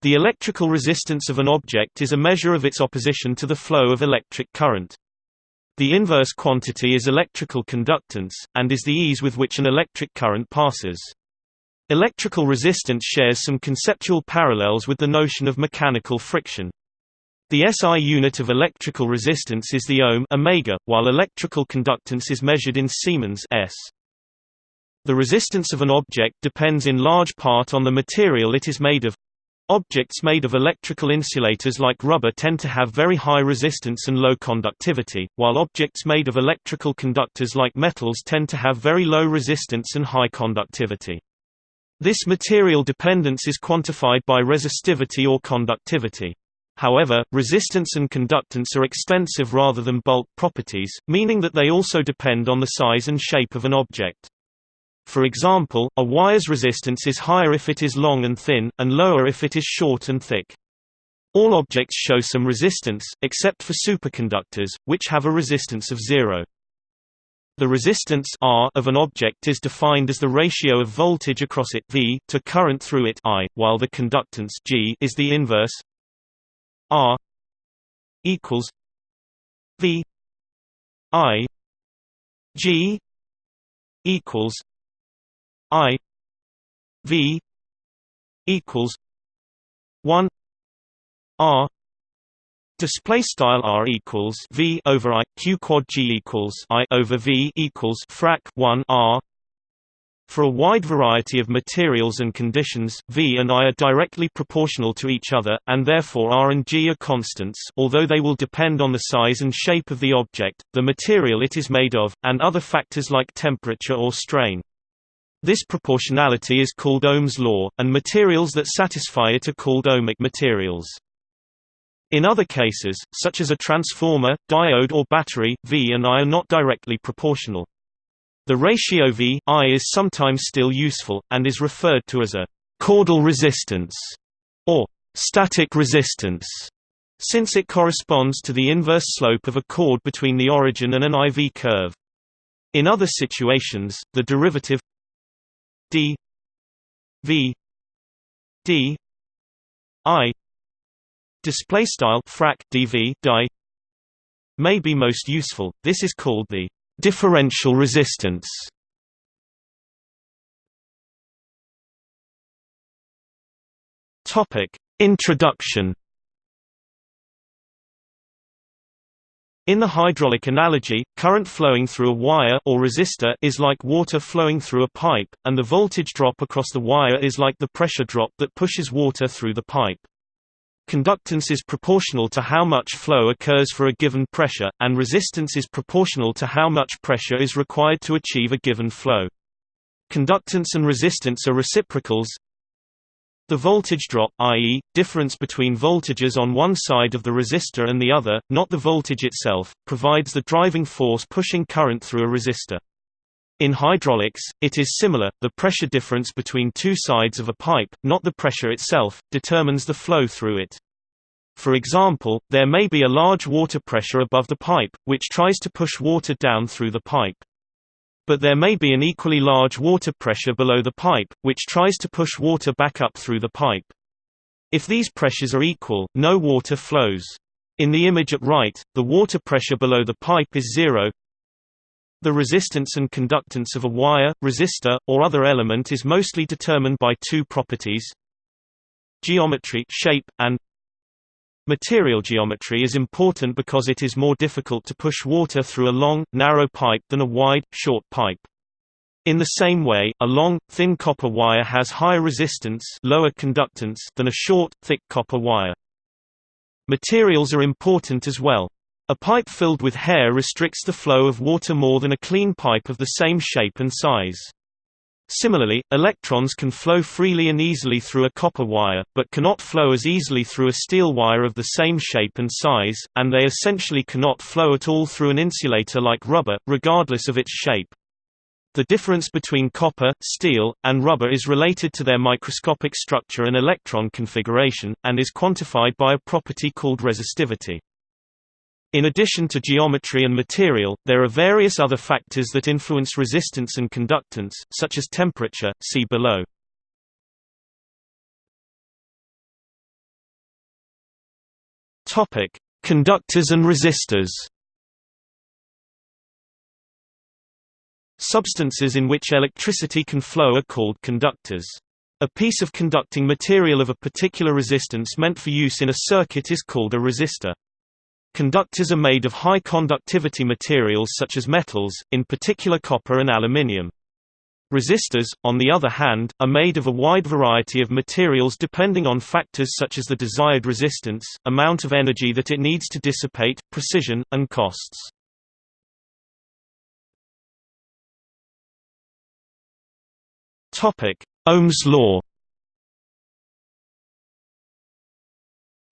The electrical resistance of an object is a measure of its opposition to the flow of electric current. The inverse quantity is electrical conductance, and is the ease with which an electric current passes. Electrical resistance shares some conceptual parallels with the notion of mechanical friction. The SI unit of electrical resistance is the ohm omega, while electrical conductance is measured in Siemens s. The resistance of an object depends in large part on the material it is made of. Objects made of electrical insulators like rubber tend to have very high resistance and low conductivity, while objects made of electrical conductors like metals tend to have very low resistance and high conductivity. This material dependence is quantified by resistivity or conductivity. However, resistance and conductance are extensive rather than bulk properties, meaning that they also depend on the size and shape of an object. For example, a wire's resistance is higher if it is long and thin, and lower if it is short and thick. All objects show some resistance, except for superconductors, which have a resistance of zero. The resistance R of an object is defined as the ratio of voltage across it V to current through it I, while the conductance G is the inverse R equals V I G equals I V equals one R Display style r equals v over i q quad g equals i over v equals frac 1 r for a wide variety of materials and conditions, V and I are directly proportional to each other, and therefore R and G are constants although they will depend on the size and shape of the object, the material it is made of, and other factors like temperature or strain. This proportionality is called Ohm's law, and materials that satisfy it are called ohmic materials. In other cases, such as a transformer, diode or battery, V and I are not directly proportional. The ratio V I is sometimes still useful, and is referred to as a «chordal resistance» or «static resistance», since it corresponds to the inverse slope of a chord between the origin and an IV curve. In other situations, the derivative d v d i display style frac dv may be most useful. This is called the Differential resistance Topic Introduction In the hydraulic analogy, current flowing through a wire or resistor is like water flowing through a pipe, and the voltage drop across the wire is like the pressure drop that pushes water through the pipe. Conductance is proportional to how much flow occurs for a given pressure, and resistance is proportional to how much pressure is required to achieve a given flow. Conductance and resistance are reciprocals. The voltage drop, i.e., difference between voltages on one side of the resistor and the other, not the voltage itself, provides the driving force pushing current through a resistor. In hydraulics, it is similar, the pressure difference between two sides of a pipe, not the pressure itself, determines the flow through it. For example, there may be a large water pressure above the pipe, which tries to push water down through the pipe. But there may be an equally large water pressure below the pipe, which tries to push water back up through the pipe. If these pressures are equal, no water flows. In the image at right, the water pressure below the pipe is zero, the resistance and conductance of a wire, resistor, or other element is mostly determined by two properties geometry shape, and Material geometry is important because it is more difficult to push water through a long, narrow pipe than a wide, short pipe. In the same way, a long, thin copper wire has higher resistance lower conductance than a short, thick copper wire. Materials are important as well. A pipe filled with hair restricts the flow of water more than a clean pipe of the same shape and size. Similarly, electrons can flow freely and easily through a copper wire, but cannot flow as easily through a steel wire of the same shape and size, and they essentially cannot flow at all through an insulator like rubber, regardless of its shape. The difference between copper, steel, and rubber is related to their microscopic structure and electron configuration, and is quantified by a property called resistivity. In addition to geometry and material, there are various other factors that influence resistance and conductance, such as temperature, see below. Topic: Conductors and resistors. Substances in which electricity can flow are called conductors. A piece of conducting material of a particular resistance meant for use in a circuit is called a resistor. Conductors are made of high conductivity materials such as metals, in particular copper and aluminium. Resistors, on the other hand, are made of a wide variety of materials depending on factors such as the desired resistance, amount of energy that it needs to dissipate, precision, and costs. Ohm's law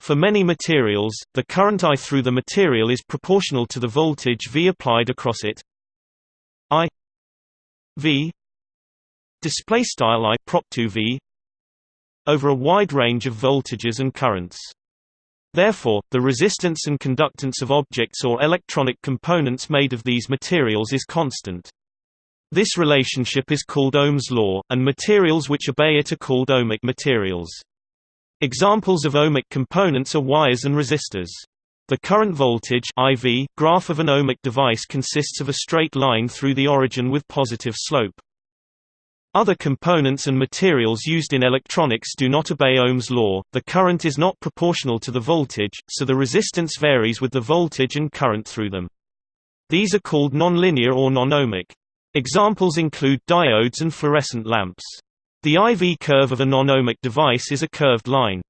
For many materials, the current I through the material is proportional to the voltage V applied across it. I V display style I prop 2 V over a wide range of voltages and currents. Therefore, the resistance and conductance of objects or electronic components made of these materials is constant. This relationship is called Ohm's law, and materials which obey it are called ohmic materials. Examples of ohmic components are wires and resistors. The current voltage IV graph of an ohmic device consists of a straight line through the origin with positive slope. Other components and materials used in electronics do not obey Ohm's law, the current is not proportional to the voltage, so the resistance varies with the voltage and current through them. These are called nonlinear or non-ohmic. Examples include diodes and fluorescent lamps. The IV curve of a non-ohmic device is a curved line.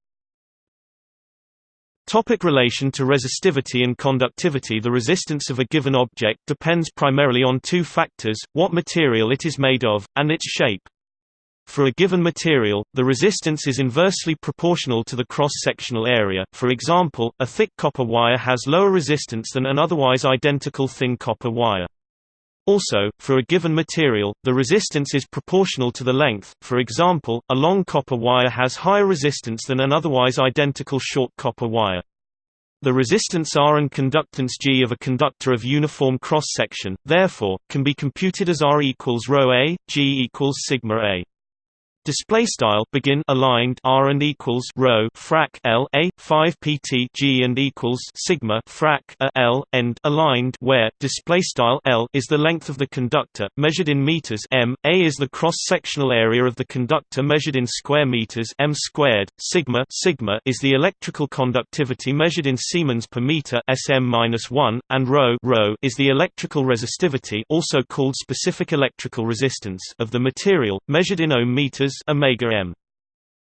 Topic relation to resistivity and conductivity The resistance of a given object depends primarily on two factors, what material it is made of, and its shape. For a given material, the resistance is inversely proportional to the cross-sectional area for example, a thick copper wire has lower resistance than an otherwise identical thin copper wire. Also, for a given material, the resistance is proportional to the length, for example, a long copper wire has higher resistance than an otherwise identical short copper wire. The resistance R and conductance G of a conductor of uniform cross-section, therefore, can be computed as R equals ρ a, G equals sigma a. Display style begin aligned R and equals rho frac L a 5 pt G and equals sigma frac a L end aligned where display style L is the length of the conductor measured in meters m a is the cross sectional area of the conductor measured in square meters m squared sigma sigma is the electrical conductivity measured in Siemens per meter sm-1 and rho rho is the electrical resistivity also called specific electrical resistance of the material measured in ohm meters omega m.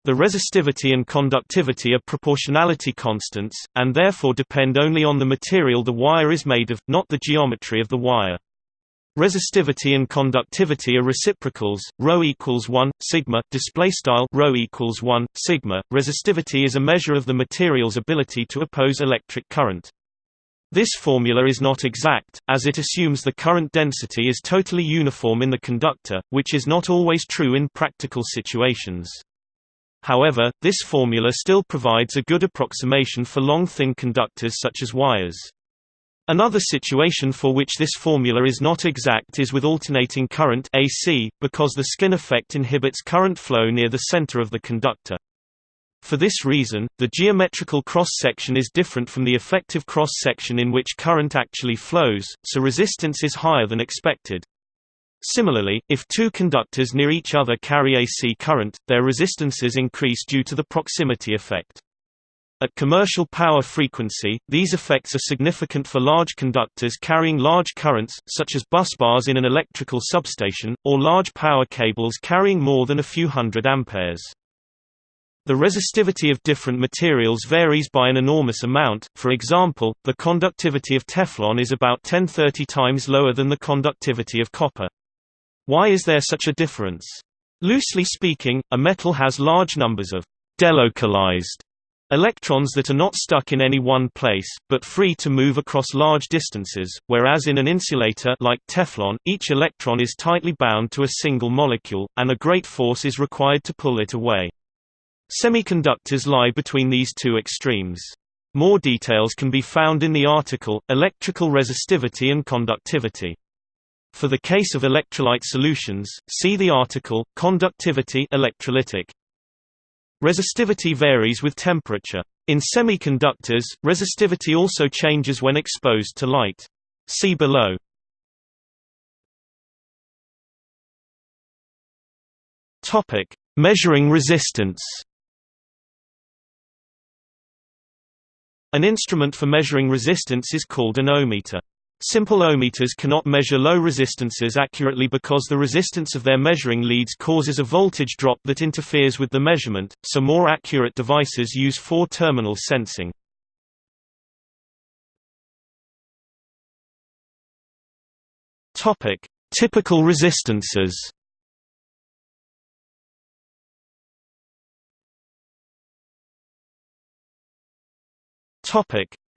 The resistivity and conductivity are proportionality constants, and therefore depend only on the material the wire is made of, not the geometry of the wire. Resistivity and conductivity are reciprocals. Rho equals 1 sigma display style rho equals 1 sigma. Resistivity is a measure of the material's ability to oppose electric current. This formula is not exact, as it assumes the current density is totally uniform in the conductor, which is not always true in practical situations. However, this formula still provides a good approximation for long thin conductors such as wires. Another situation for which this formula is not exact is with alternating current AC, because the skin effect inhibits current flow near the center of the conductor. For this reason, the geometrical cross-section is different from the effective cross-section in which current actually flows, so resistance is higher than expected. Similarly, if two conductors near each other carry AC current, their resistances increase due to the proximity effect. At commercial power frequency, these effects are significant for large conductors carrying large currents, such as busbars in an electrical substation, or large power cables carrying more than a few hundred amperes. The resistivity of different materials varies by an enormous amount, for example, the conductivity of Teflon is about 10-30 times lower than the conductivity of copper. Why is there such a difference? Loosely speaking, a metal has large numbers of delocalized electrons that are not stuck in any one place, but free to move across large distances, whereas in an insulator like Teflon, each electron is tightly bound to a single molecule, and a great force is required to pull it away. Semiconductors lie between these two extremes. More details can be found in the article, Electrical resistivity and conductivity. For the case of electrolyte solutions, see the article, Conductivity electrolytic. Resistivity varies with temperature. In semiconductors, resistivity also changes when exposed to light. See below. Measuring resistance. An instrument for measuring resistance is called an ohmmeter. Simple ohmmeters cannot measure low resistances accurately because the resistance of their measuring leads causes a voltage drop that interferes with the measurement, so more accurate devices use four-terminal sensing. Typical resistances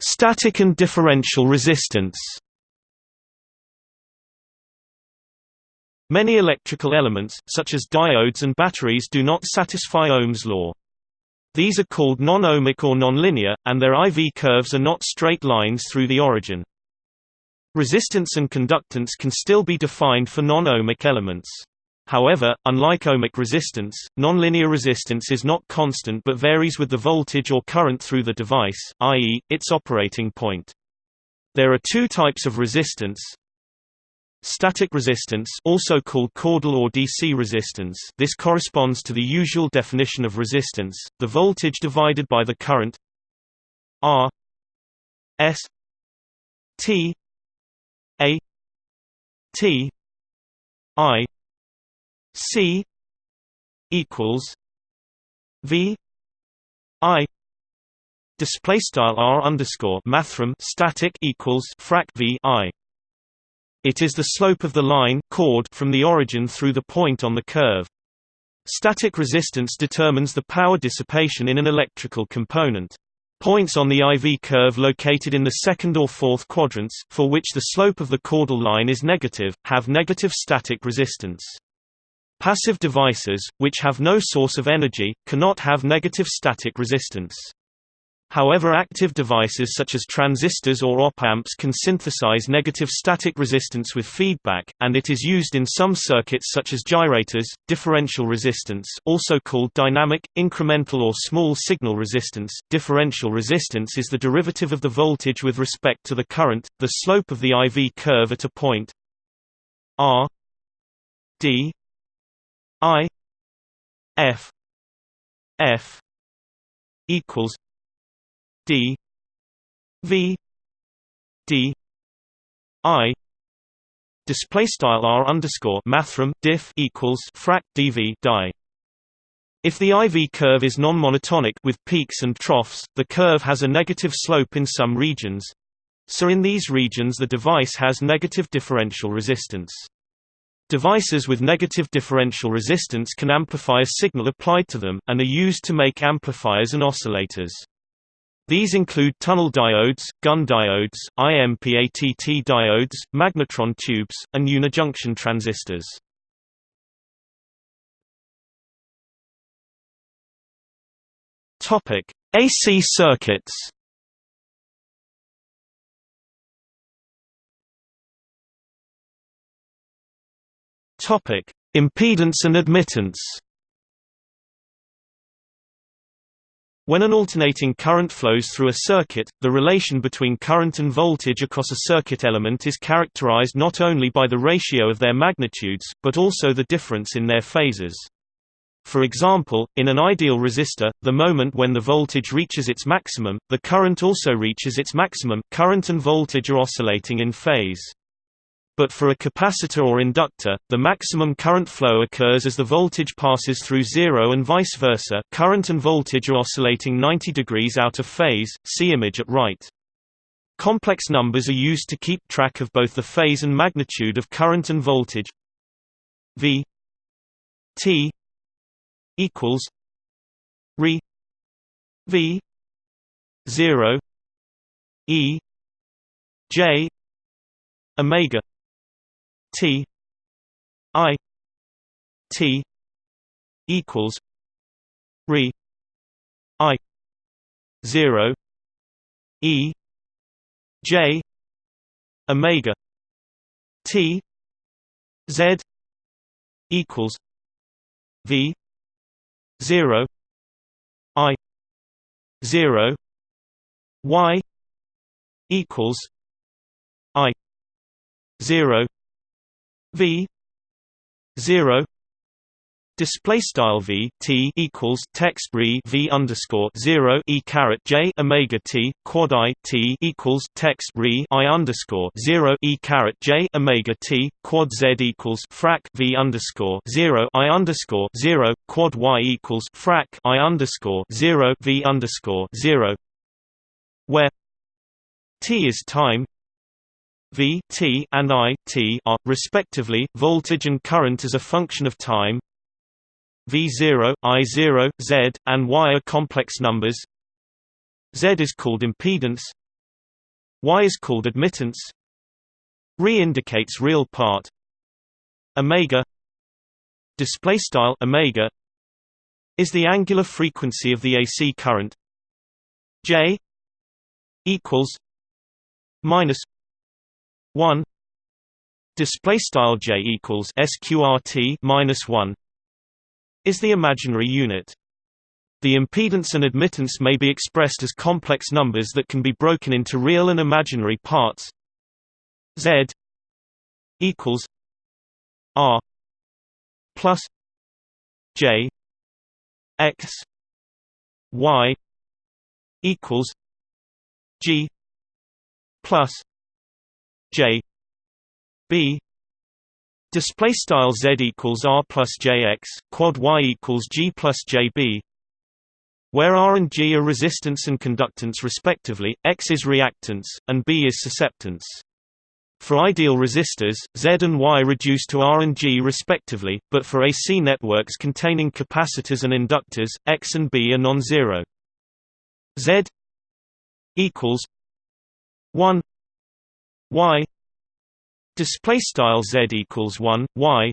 Static and differential resistance Many electrical elements, such as diodes and batteries do not satisfy Ohm's law. These are called non-ohmic or nonlinear, and their IV curves are not straight lines through the origin. Resistance and conductance can still be defined for non-ohmic elements. However, unlike ohmic resistance, nonlinear resistance is not constant but varies with the voltage or current through the device, i.e., its operating point. There are two types of resistance, Static resistance also called chordal or DC resistance this corresponds to the usual definition of resistance, the voltage divided by the current R S T A T I C equals V I display style R underscore mathrm static equals frac V I it is the slope of the line chord from the origin through the point on the curve. Static resistance determines the power dissipation in an electrical component. Points on the IV curve located in the second or fourth quadrants, for which the slope of the chordal line is negative, have negative static resistance. Passive devices, which have no source of energy, cannot have negative static resistance. However active devices such as transistors or op-amps can synthesize negative static resistance with feedback, and it is used in some circuits such as gyrators. Differential resistance also called dynamic, incremental or small signal resistance differential resistance is the derivative of the voltage with respect to the current, the slope of the IV curve at a point R D I F F equals d v d i display style r underscore mathrm diff equals frac dv die. If the IV curve is non-monotonic with peaks and troughs, the curve has a negative slope in some regions. So in these regions the device has negative differential resistance. Devices with negative differential resistance can amplify a signal applied to them, and are used to make amplifiers and oscillators. These include tunnel diodes, Gunn diodes, IMPATT diodes, magnetron tubes, and unijunction transistors. AC circuits. Topic: Impedance and admittance. When an alternating current flows through a circuit, the relation between current and voltage across a circuit element is characterized not only by the ratio of their magnitudes, but also the difference in their phases. For example, in an ideal resistor, the moment when the voltage reaches its maximum, the current also reaches its maximum current and voltage are oscillating in phase but for a capacitor or inductor, the maximum current flow occurs as the voltage passes through zero and vice versa current and voltage are oscillating 90 degrees out of phase, see image at right. Complex numbers are used to keep track of both the phase and magnitude of current and voltage V T equals Re V zero E J Omega T I T equals re I zero E J Omega T Z equals V zero I zero Y equals I zero V zero Display style v t equals text re v underscore zero e caret j omega t quad i t equals text re i underscore zero e caret j omega t quad z equals frac v underscore zero i underscore zero quad y equals frac i underscore zero v underscore zero, where t is time V t and I t are, respectively, voltage and current as a function of time. V0, I0, Z, and Y are complex numbers. Z is called impedance. Y is called admittance. Re indicates real part. Omega display style omega is the angular frequency of the AC current. J equals minus 1 display style J equals sqrt minus 1 is the imaginary unit. The impedance and admittance may be expressed as complex numbers that can be broken into real and imaginary parts. Z equals R plus J X Y equals G plus J B Display style z equals r plus jx, quad y equals g plus jb. Where r and g are resistance and conductance respectively, x is reactance, and b is susceptance. For ideal resistors, Z and Y reduce to R and G respectively, but for AC networks containing capacitors and inductors, X and B are non-zero. Z equals 1 Y display style z equals 1 y.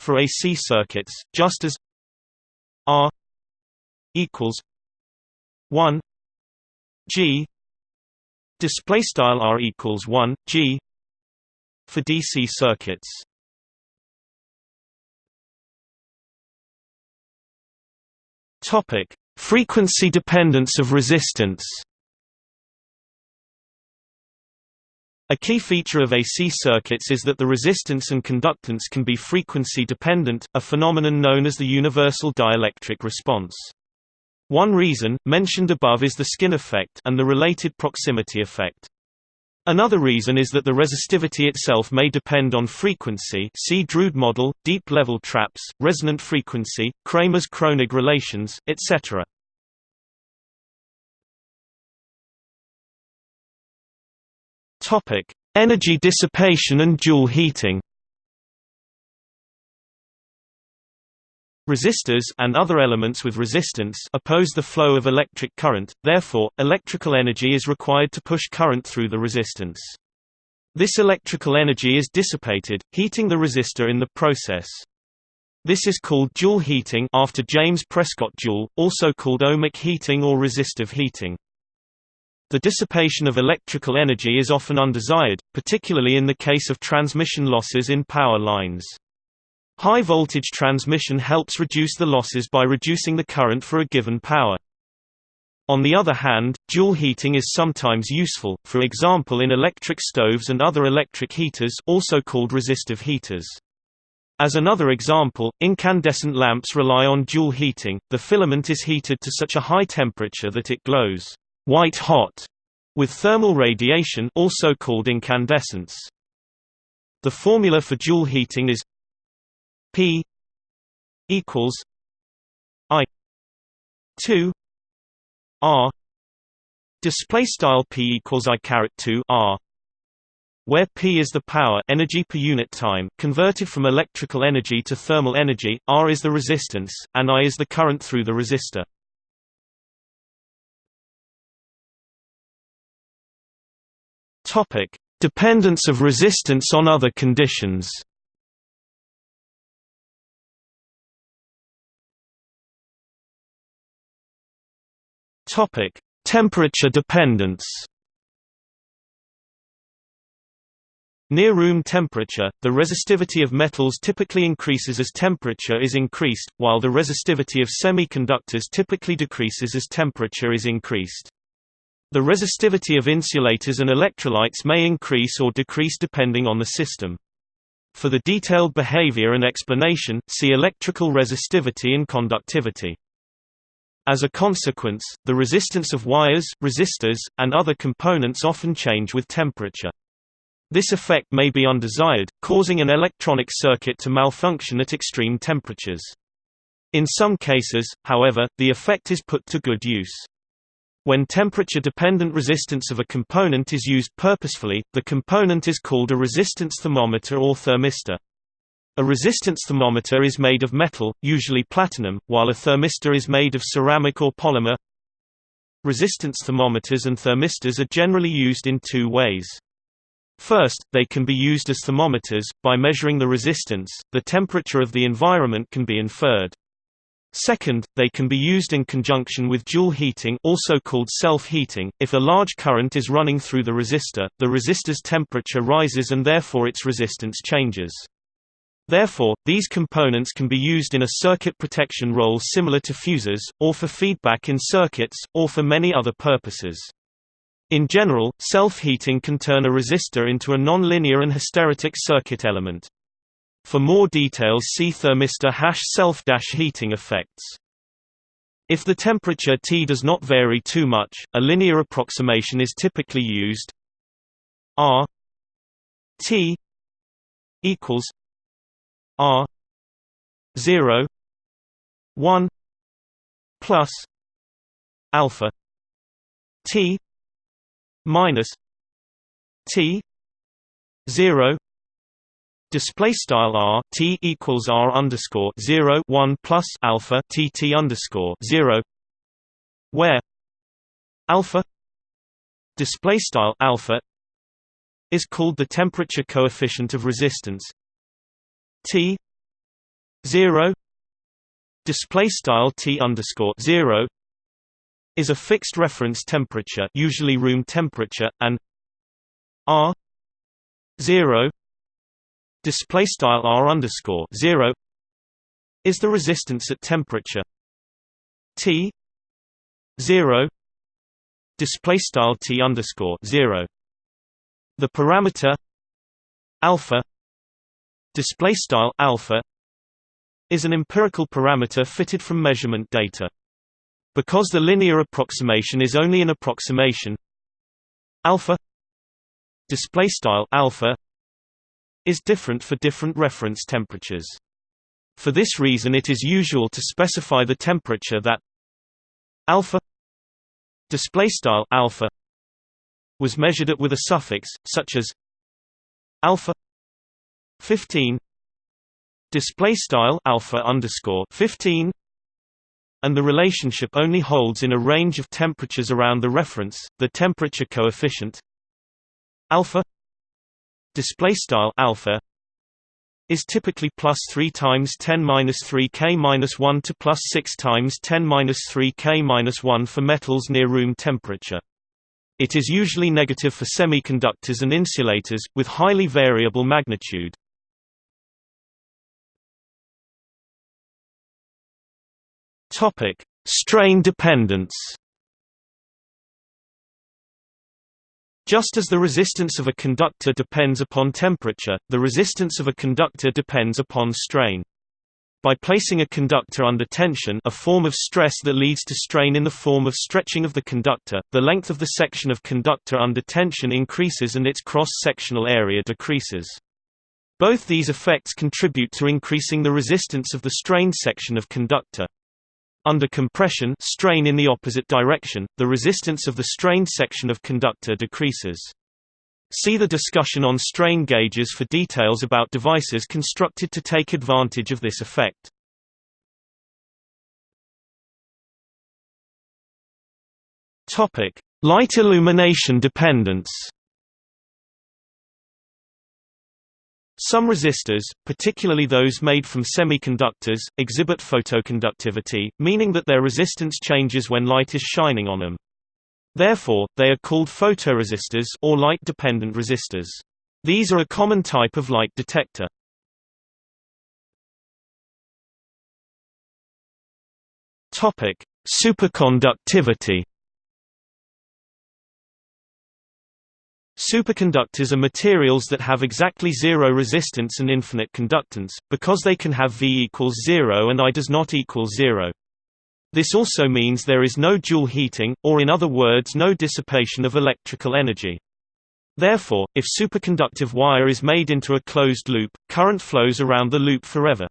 For AC circuits just as r equals 1 g. Display style r equals 1 g. For DC circuits. Topic frequency dependence of resistance A key feature of AC circuits is that the resistance and conductance can be frequency dependent, a phenomenon known as the universal dielectric response. One reason, mentioned above is the skin effect and the related proximity effect. Another reason is that the resistivity itself may depend on frequency see Drude model, deep level traps, resonant frequency, Kramers-Kronig relations, etc. Topic: Energy dissipation and Joule heating. Resistors and other elements with resistance oppose the flow of electric current, therefore, electrical energy is required to push current through the resistance. This electrical energy is dissipated, heating the resistor in the process. This is called Joule heating after James Prescott Joule, also called ohmic heating or resistive heating. The dissipation of electrical energy is often undesired, particularly in the case of transmission losses in power lines. High voltage transmission helps reduce the losses by reducing the current for a given power. On the other hand, Joule heating is sometimes useful, for example in electric stoves and other electric heaters also called resistive heaters. As another example, incandescent lamps rely on Joule heating, the filament is heated to such a high temperature that it glows white hot with thermal radiation also called incandescence. The formula for Joule heating is P equals I 2 R display style P equals I 2 R where P is the power energy per unit time converted from electrical energy to thermal energy, R is the resistance, and I is the current through the resistor. Topic: Dependence of resistance on other conditions. Topic: Temperature dependence. Near room temperature, the resistivity of metals typically increases as temperature is increased, while the resistivity of semiconductors typically decreases as temperature is increased. The resistivity of insulators and electrolytes may increase or decrease depending on the system. For the detailed behavior and explanation, see electrical resistivity and conductivity. As a consequence, the resistance of wires, resistors, and other components often change with temperature. This effect may be undesired, causing an electronic circuit to malfunction at extreme temperatures. In some cases, however, the effect is put to good use. When temperature-dependent resistance of a component is used purposefully, the component is called a resistance thermometer or thermistor. A resistance thermometer is made of metal, usually platinum, while a thermistor is made of ceramic or polymer. Resistance thermometers and thermistors are generally used in two ways. First, they can be used as thermometers, by measuring the resistance, the temperature of the environment can be inferred. Second, they can be used in conjunction with Joule heating also called self-heating. If a large current is running through the resistor, the resistor's temperature rises and therefore its resistance changes. Therefore, these components can be used in a circuit protection role similar to fuses, or for feedback in circuits, or for many other purposes. In general, self-heating can turn a resistor into a nonlinear and hysteretic circuit element. For more details see thermistor hash self-heating effects. If the temperature T does not vary too much, a linear approximation is typically used. R T equals R zero one plus alpha T minus T zero Display style r t equals r underscore zero one plus alpha t t underscore zero, where alpha display style alpha is called the temperature coefficient of resistance. T zero display style t underscore zero is a fixed reference temperature usually room temperature, and R zero display style R underscore zero is the resistance at temperature. T zero display style T underscore zero. The parameter alpha display style alpha is an empirical parameter fitted from measurement data. Because the linear approximation is only an approximation, alpha display style alpha is different for different reference temperatures. For this reason it is usual to specify the temperature that alpha display style alpha was measured at with a suffix such as alpha 15 display style alpha underscore 15 and the relationship only holds in a range of temperatures around the reference, the temperature coefficient alpha display style alpha is typically plus 3 times 10 minus 3 k minus 1 to plus 6 times 10 minus 3 k minus 1 for metals near room temperature. It is usually negative for semiconductors and insulators, with highly variable magnitude. Strain dependence. Just as the resistance of a conductor depends upon temperature, the resistance of a conductor depends upon strain. By placing a conductor under tension a form of stress that leads to strain in the form of stretching of the conductor, the length of the section of conductor under tension increases and its cross-sectional area decreases. Both these effects contribute to increasing the resistance of the strained section of conductor. Under compression strain in the opposite direction, the resistance of the strained section of conductor decreases. See the discussion on strain gauges for details about devices constructed to take advantage of this effect. Light illumination dependence. Some resistors, particularly those made from semiconductors, exhibit photoconductivity, meaning that their resistance changes when light is shining on them. Therefore, they are called photoresistors or light-dependent resistors. These are a common type of light detector. Topic: Superconductivity. Superconductors are materials that have exactly zero resistance and infinite conductance, because they can have V equals zero and I does not equal zero. This also means there is no Joule heating, or in other words no dissipation of electrical energy. Therefore, if superconductive wire is made into a closed loop, current flows around the loop forever.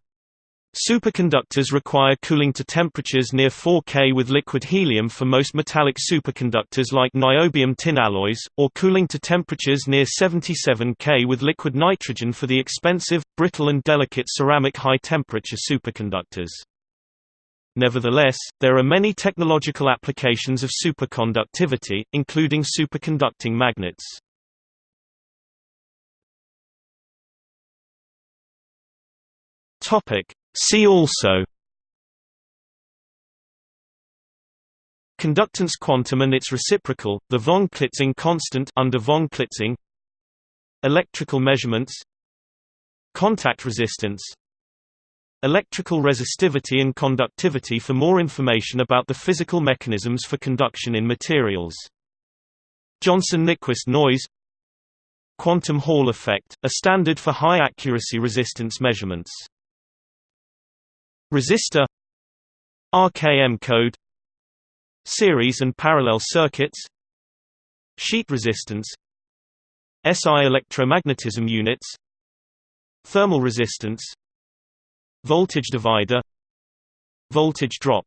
Superconductors require cooling to temperatures near 4 K with liquid helium for most metallic superconductors like niobium tin alloys, or cooling to temperatures near 77 K with liquid nitrogen for the expensive, brittle and delicate ceramic high-temperature superconductors. Nevertheless, there are many technological applications of superconductivity, including superconducting magnets. Topic: See also Conductance quantum and its reciprocal, the von Klitzing constant under von Klitzing Electrical measurements Contact resistance Electrical resistivity and conductivity For more information about the physical mechanisms for conduction in materials. Johnson-Nyquist noise Quantum Hall effect, a standard for high-accuracy resistance measurements Resistor RKM code Series and parallel circuits Sheet resistance SI electromagnetism units Thermal resistance Voltage divider Voltage drop